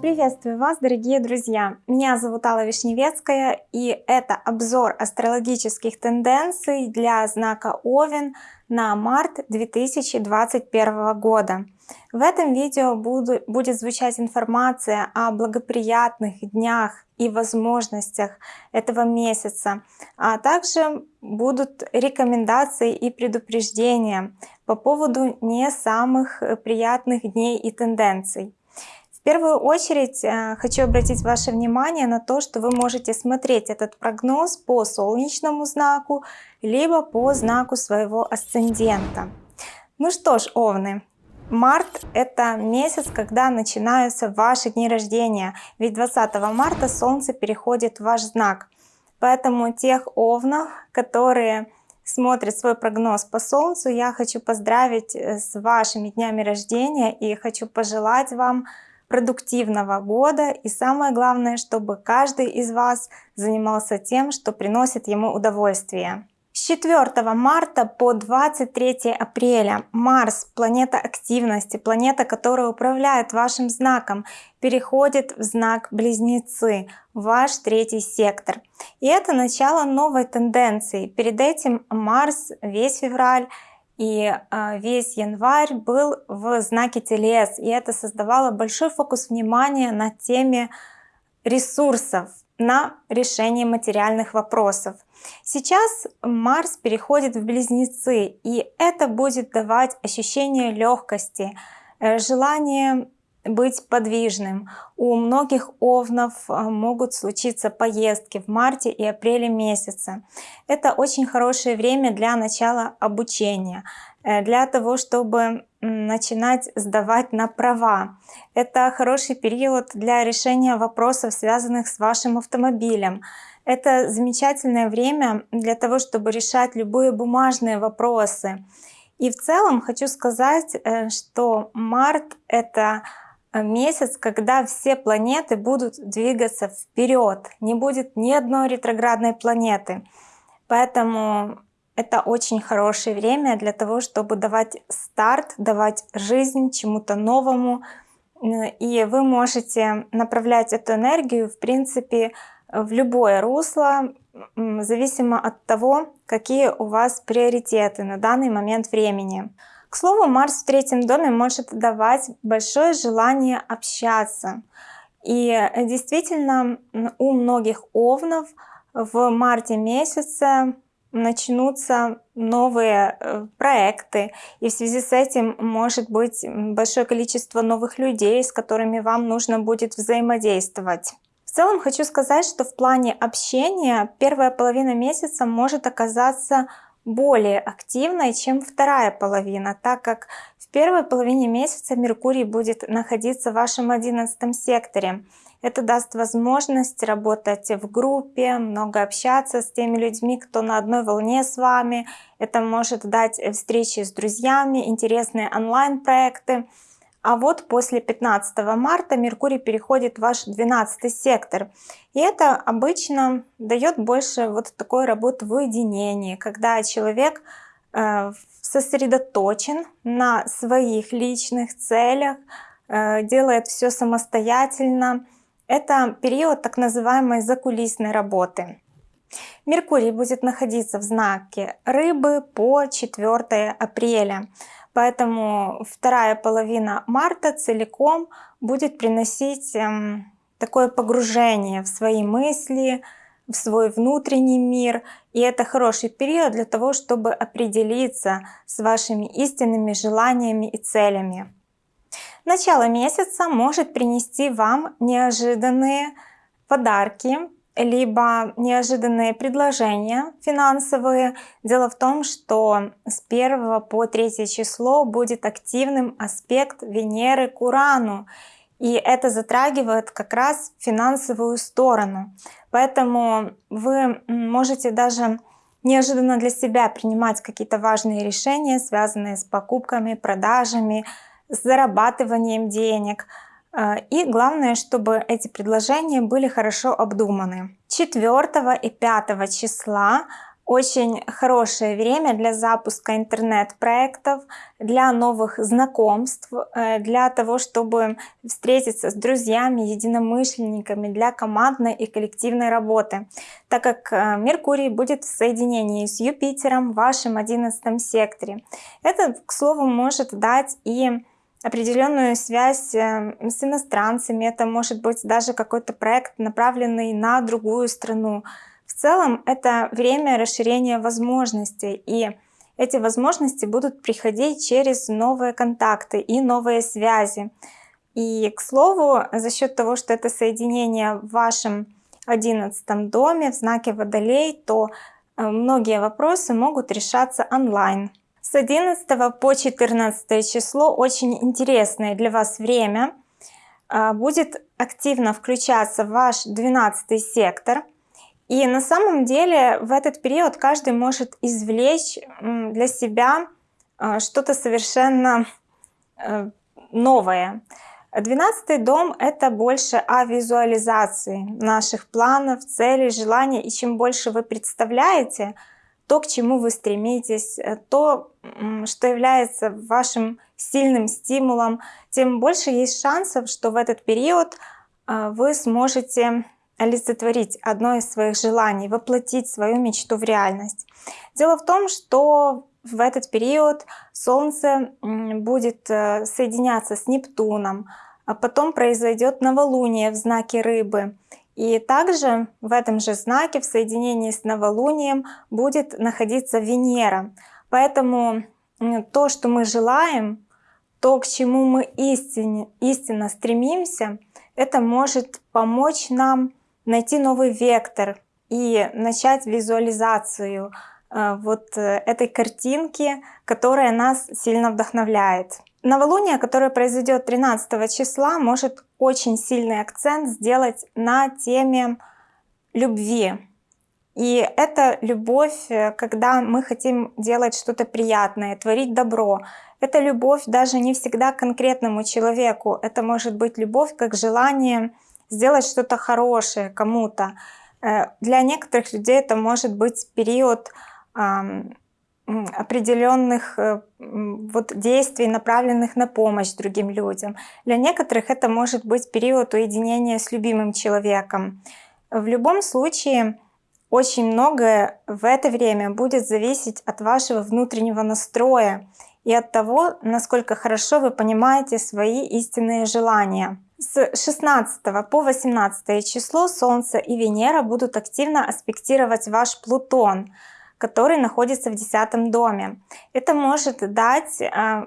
Приветствую вас, дорогие друзья! Меня зовут Алла Вишневецкая, и это обзор астрологических тенденций для знака Овен на март 2021 года. В этом видео буду, будет звучать информация о благоприятных днях и возможностях этого месяца, а также будут рекомендации и предупреждения по поводу не самых приятных дней и тенденций. В первую очередь э, хочу обратить ваше внимание на то, что вы можете смотреть этот прогноз по солнечному знаку, либо по знаку своего асцендента. Ну что ж, Овны, Март — это месяц, когда начинаются ваши дни рождения, ведь 20 марта Солнце переходит в ваш знак. Поэтому тех овнов, которые смотрят свой прогноз по Солнцу, я хочу поздравить э, с вашими днями рождения и хочу пожелать вам продуктивного года и самое главное, чтобы каждый из вас занимался тем, что приносит ему удовольствие. С 4 марта по 23 апреля Марс, планета активности, планета, которая управляет вашим знаком, переходит в знак Близнецы, ваш третий сектор. И это начало новой тенденции. Перед этим Марс весь февраль и а, весь январь был в знаке Телес, и это создавало большой фокус внимания на теме ресурсов, на решение материальных вопросов. Сейчас Марс переходит в Близнецы, и это будет давать ощущение легкости, э, желание быть подвижным. У многих овнов э, могут случиться поездки в марте и апреле месяце. Это очень хорошее время для начала обучения, э, для того, чтобы начинать сдавать на права. Это хороший период для решения вопросов, связанных с вашим автомобилем. Это замечательное время для того, чтобы решать любые бумажные вопросы. И в целом хочу сказать, э, что март — это Э, месяц, когда все планеты будут двигаться вперед, не будет ни одной ретроградной планеты. Поэтому это очень хорошее время для того, чтобы давать старт, давать жизнь чему-то новому. И вы можете направлять эту энергию, в принципе, в любое русло, зависимо от того, какие у вас приоритеты на данный момент времени. К слову, Марс в третьем доме может давать большое желание общаться. И э, действительно, у многих овнов в марте месяце начнутся новые э, проекты, и в связи с этим может быть большое количество новых людей, с которыми вам нужно будет взаимодействовать. В целом хочу сказать, что в плане общения первая половина месяца может оказаться более активной, чем вторая половина, так как в первой половине месяца Меркурий будет находиться в вашем одиннадцатом секторе. Это даст возможность работать в группе, много общаться с теми людьми, кто на одной волне с вами. Это может дать встречи с друзьями, интересные онлайн-проекты. А вот после 15 марта Меркурий переходит в ваш 12 сектор. И это обычно дает больше вот такой работы в уединении, когда человек э, сосредоточен на своих личных целях, э, делает все самостоятельно. Это период так называемой закулисной работы. Меркурий будет находиться в знаке Рыбы по 4 апреля. Поэтому вторая половина марта целиком будет приносить эм, такое погружение в свои мысли, в свой внутренний мир. И это хороший период для того, чтобы определиться с вашими истинными желаниями и целями. Начало месяца может принести вам неожиданные подарки, либо неожиданные предложения финансовые. Дело в том, что с 1 по 3 число будет активным аспект Венеры к Урану. И это затрагивает как раз финансовую сторону. Поэтому вы можете даже неожиданно для себя принимать какие-то важные решения, связанные с покупками, продажами, с зарабатыванием денег – и главное, чтобы эти предложения были хорошо обдуманы. 4 и 5 числа очень хорошее время для запуска интернет-проектов, для новых знакомств, э, для того, чтобы встретиться с друзьями, единомышленниками, для командной и коллективной работы, так как э, Меркурий будет в соединении с Юпитером в вашем 11 секторе. Это, к слову, может дать и определенную связь э, с иностранцами, это может быть даже какой-то проект, направленный на другую страну, в целом это время расширения возможностей, и эти возможности будут приходить через новые контакты и новые связи. И, к слову, за счет того, что это соединение в вашем одиннадцатом доме в знаке Водолей, то э, многие вопросы могут решаться онлайн. С 11 по 14 число очень интересное для вас время. Э, будет активно включаться ваш 12 сектор – и на самом деле в этот период каждый может извлечь для себя а, что-то совершенно э, новое. Двенадцатый дом — это больше о визуализации наших планов, целей, желаний. И чем больше вы представляете то, к чему вы стремитесь, э, то, что является вашим сильным стимулом, тем больше есть шансов, что в этот период а, вы сможете олицетворить одно из своих желаний, воплотить свою мечту в реальность. Дело в том, что в этот период Солнце будет э, соединяться с Нептуном, а потом произойдет новолуние в знаке Рыбы. И также в этом же знаке в соединении с новолунием будет находиться Венера. Поэтому то, что мы желаем, то, к чему мы истинно, истинно стремимся, это может помочь нам найти новый вектор и начать визуализацию э, вот э, этой картинки, которая нас сильно вдохновляет. Новолуние, которое произойдет 13 числа, может очень сильный акцент сделать на теме любви. И это любовь, э, когда мы хотим делать что-то приятное, творить добро. Это любовь даже не всегда конкретному человеку. Это может быть любовь как желание сделать что-то хорошее кому-то. Э, для некоторых людей это может быть период определенных э, вот действий, направленных на помощь другим людям. Для некоторых это может быть период уединения с любимым человеком. В любом случае, очень многое в это время будет зависеть от вашего внутреннего настроя и от того, насколько хорошо вы понимаете свои истинные желания. С 16 по 18 число Солнце и Венера будут активно аспектировать ваш Плутон, который находится в 10 доме. Это может дать э,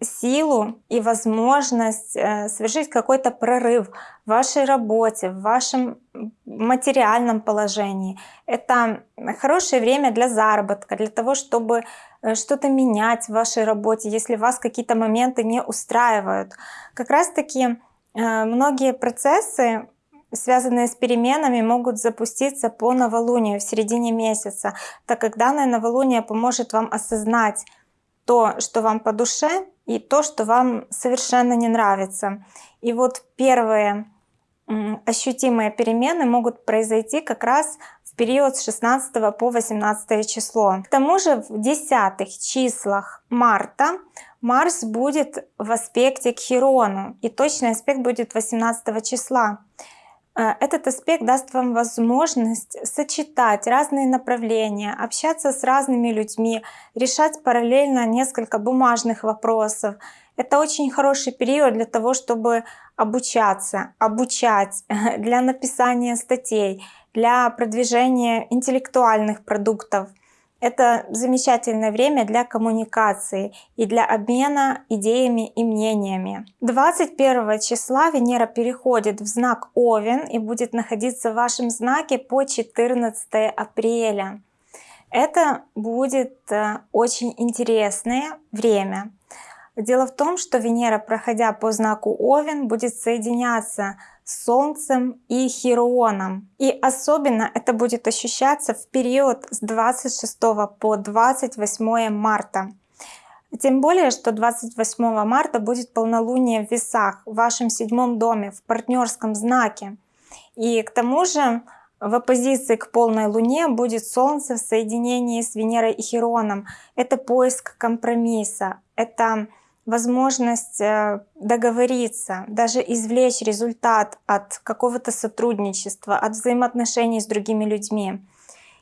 силу и возможность э, совершить какой-то прорыв в вашей работе, в вашем материальном положении. Это хорошее время для заработка, для того, чтобы э, что-то менять в вашей работе, если вас какие-то моменты не устраивают. Как раз таки Э, многие процессы, связанные с переменами, могут запуститься по новолунию в середине месяца, так как данное новолуние поможет вам осознать то, что вам по душе, и то, что вам совершенно не нравится. И вот первые ощутимые перемены могут произойти как раз в период с 16 по 18 число. К тому же в десятых числах марта Марс будет в аспекте к Хирону, и точный аспект будет 18 числа. Э, этот аспект даст вам возможность сочетать разные направления, общаться с разными людьми, решать параллельно несколько бумажных вопросов. Это очень хороший период для того, чтобы обучаться, обучать, для написания статей, для продвижения интеллектуальных продуктов. Это замечательное время для коммуникации и для обмена идеями и мнениями. 21 числа Венера переходит в знак Овен и будет находиться в вашем знаке по 14 апреля. Это будет э, очень интересное время. Дело в том, что Венера, проходя по знаку Овен, будет соединяться с Солнцем и Хирионом. И особенно это будет ощущаться в период с 26 по 28 марта. Тем более, что 28 марта будет полнолуние в весах в вашем седьмом доме, в партнерском знаке. И к тому же в оппозиции к полной Луне будет Солнце в соединении с Венерой и Хероном. Это поиск компромисса, это возможность э, договориться, даже извлечь результат от какого-то сотрудничества, от взаимоотношений с другими людьми.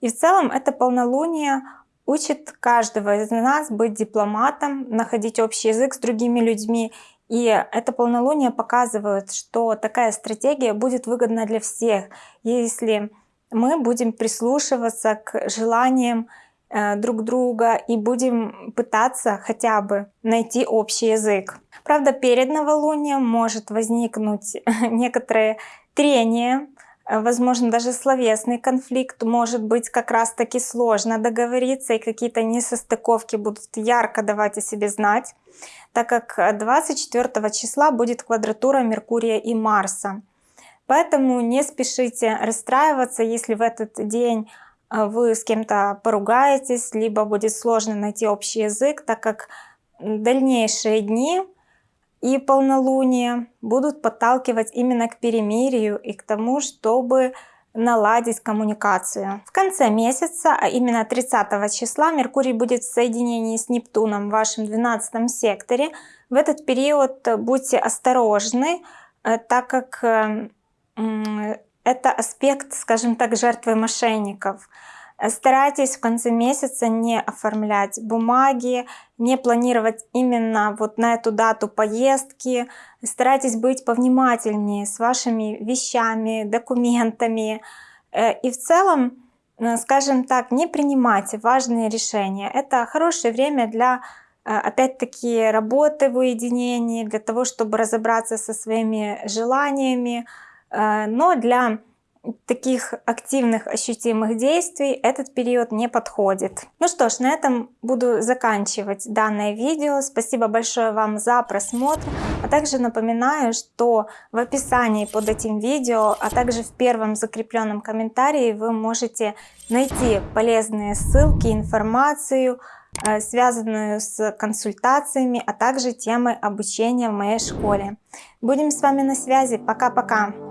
И в целом это полнолуние учит каждого из нас быть дипломатом, находить общий язык с другими людьми. И это полнолуние показывает, что такая стратегия будет выгодна для всех, если мы будем прислушиваться к желаниям друг друга и будем пытаться хотя бы найти общий язык. Правда, перед новолунием может возникнуть некоторые трения, э, возможно, даже словесный конфликт, может быть как раз таки сложно договориться, и какие-то несостыковки будут ярко давать о себе знать, так как 24 числа будет квадратура Меркурия и Марса. Поэтому не спешите расстраиваться, если в этот день вы с кем-то поругаетесь, либо будет сложно найти общий язык, так как дальнейшие дни и полнолуние будут подталкивать именно к перемирию и к тому, чтобы наладить коммуникацию. В конце месяца, а именно 30 числа, Меркурий будет в соединении с Нептуном в вашем 12 секторе. В этот период будьте осторожны, э, так как э, это аспект, скажем так, жертвы мошенников. Старайтесь в конце месяца не оформлять бумаги, не планировать именно вот на эту дату поездки. Старайтесь быть повнимательнее с вашими вещами, документами. Э, и в целом, э, скажем так, не принимайте важные решения. Это хорошее время для э, опять-таки работы в уединении, для того, чтобы разобраться со своими желаниями, Э, но для таких активных ощутимых действий этот период не подходит. Ну что ж, на этом буду заканчивать данное видео. Спасибо большое вам за просмотр. А также напоминаю, что в описании под этим видео, а также в первом закрепленном комментарии вы можете найти полезные ссылки, информацию, Э, связанную с консультациями, а также темы обучения в моей школе. Будем с вами на связи. Пока-пока!